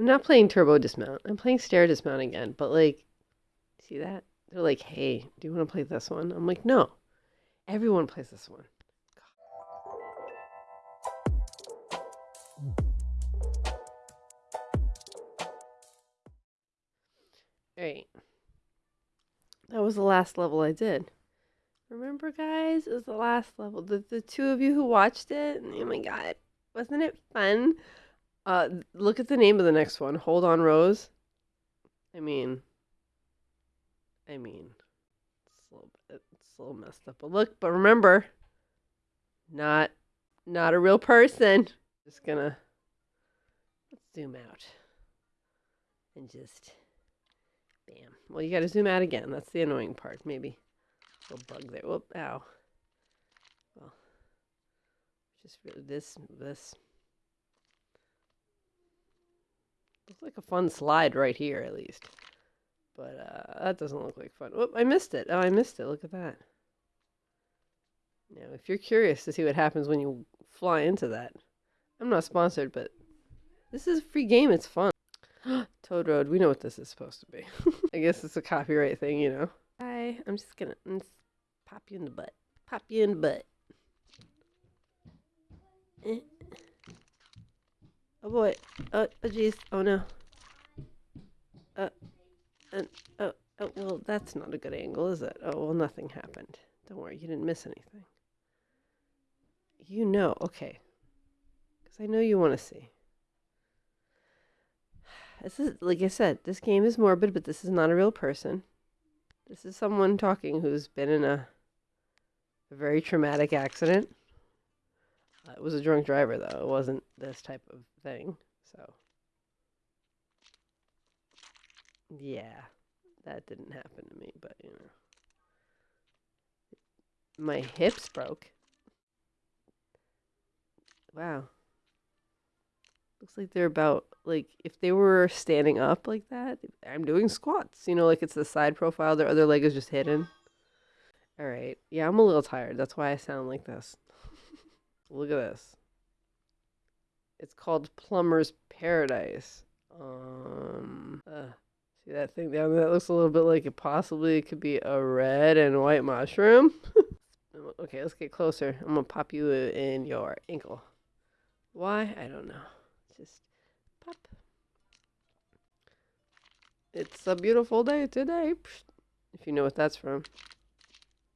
I'm not playing turbo dismount. I'm playing stair dismount again. But like, see that? They're like, hey, do you want to play this one? I'm like, no. Everyone plays this one. Alright. That was the last level I did. Remember, guys? It was the last level. The, the two of you who watched it, oh my god. Wasn't it fun? Uh, look at the name of the next one. Hold on, Rose. I mean, I mean, it's a little it's a little messed up. a look, but remember, not, not a real person. Just gonna let's zoom out and just bam. Well, you got to zoom out again. That's the annoying part. Maybe a little bug there. Whoop! Ow. Well, just really this this. Looks like a fun slide right here, at least. But uh, that doesn't look like fun. Whoop, I missed it. Oh, I missed it. Look at that. Now, if you're curious to see what happens when you fly into that, I'm not sponsored, but this is a free game. It's fun. Toad Road. We know what this is supposed to be. I guess it's a copyright thing, you know. Hi. I'm just gonna I'm just pop you in the butt. Pop you in the butt. Eh. Oh boy. Oh, oh jeez. Oh no. Uh, and, oh, oh, well, that's not a good angle, is it? Oh, well, nothing happened. Don't worry, you didn't miss anything. You know, okay. Because I know you want to see. This is, like I said, this game is morbid, but this is not a real person. This is someone talking who's been in a, a very traumatic accident. Uh, it was a drunk driver, though. It wasn't this type of thing. So, yeah, that didn't happen to me, but you know. My hips broke. Wow. Looks like they're about, like, if they were standing up like that, I'm doing squats. You know, like it's the side profile, their other leg is just hidden. All right. Yeah, I'm a little tired. That's why I sound like this. Look at this. It's called Plumber's Paradise. Um, uh, see that thing down there? That looks a little bit like it possibly could be a red and white mushroom. okay, let's get closer. I'm gonna pop you in your ankle. Why? I don't know. Just pop. It's a beautiful day today. If you know what that's from,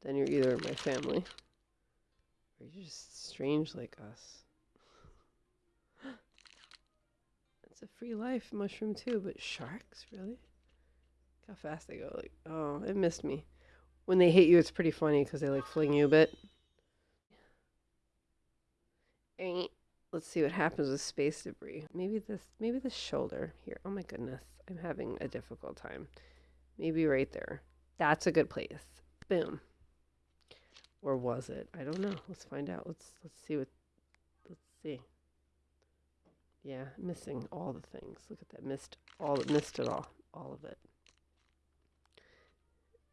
then you're either my family or you're just strange like us. It's a free life mushroom too, but sharks, really? Look how fast they go. Like, oh, it missed me. When they hit you, it's pretty funny because they like fling you a bit. Ain't. Let's see what happens with space debris. Maybe this, maybe the shoulder here. Oh my goodness, I'm having a difficult time. Maybe right there. That's a good place. Boom. Or was it? I don't know. Let's find out. Let's let's see what. Let's see. Yeah, missing all the things. Look at that. Missed all. Missed it all. All of it.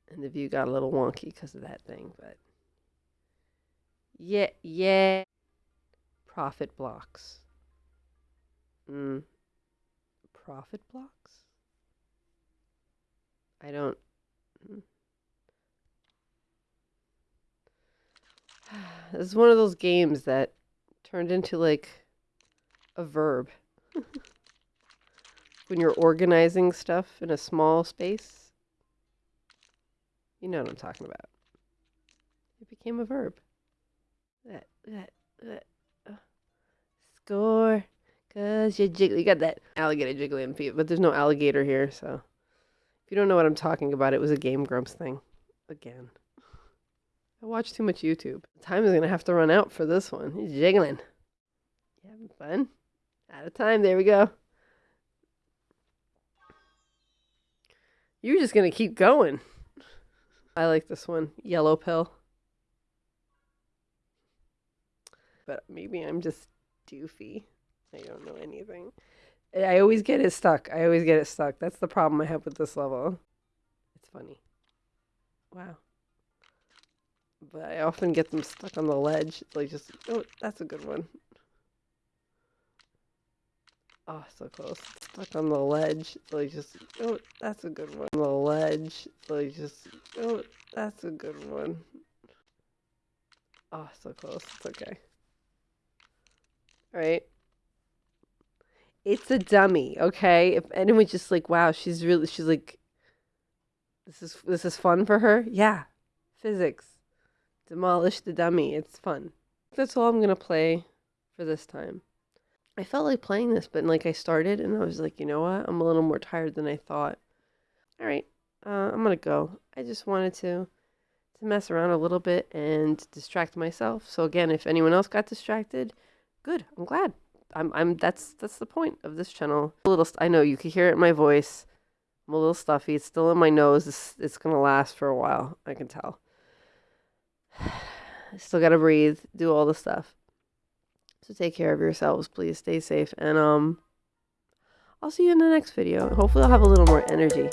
And the view got a little wonky because of that thing, but. Yeah, yeah profit blocks. Mm. Profit blocks? I don't. Mm. This is one of those games that turned into like a verb. when you're organizing stuff in a small space. You know what I'm talking about. It became a verb. That, that, that uh, score. Cause you jiggle. You got that alligator jiggling feet, but there's no alligator here, so if you don't know what I'm talking about, it was a Game Grumps thing. Again. I watch too much YouTube. Time is gonna have to run out for this one. He's jiggling. You having fun? Out of time. There we go. You're just gonna keep going. I like this one. Yellow pill. But maybe I'm just doofy. I don't know anything. I always get it stuck. I always get it stuck. That's the problem I have with this level. It's funny. Wow. But I often get them stuck on the ledge. Like just, oh, that's a good one. Oh, so close. Stuck on the ledge. Like just oh, that's a good one. On the ledge. Like just oh, that's a good one. Oh, so close. It's okay. All right. It's a dummy, okay? If anyone just like, wow, she's really she's like this is this is fun for her. Yeah. Physics. Demolish the dummy. It's fun. That's all I'm going to play for this time. I felt like playing this, but like I started and I was like, you know what? I'm a little more tired than I thought. All right, uh, I'm gonna go. I just wanted to to mess around a little bit and distract myself. So again, if anyone else got distracted, good. I'm glad. I'm I'm that's that's the point of this channel. A little. I know you can hear it in my voice. I'm a little stuffy. It's still in my nose. It's, it's gonna last for a while. I can tell. Still gotta breathe. Do all the stuff. So take care of yourselves, please. Stay safe. And um I'll see you in the next video. Hopefully I'll have a little more energy.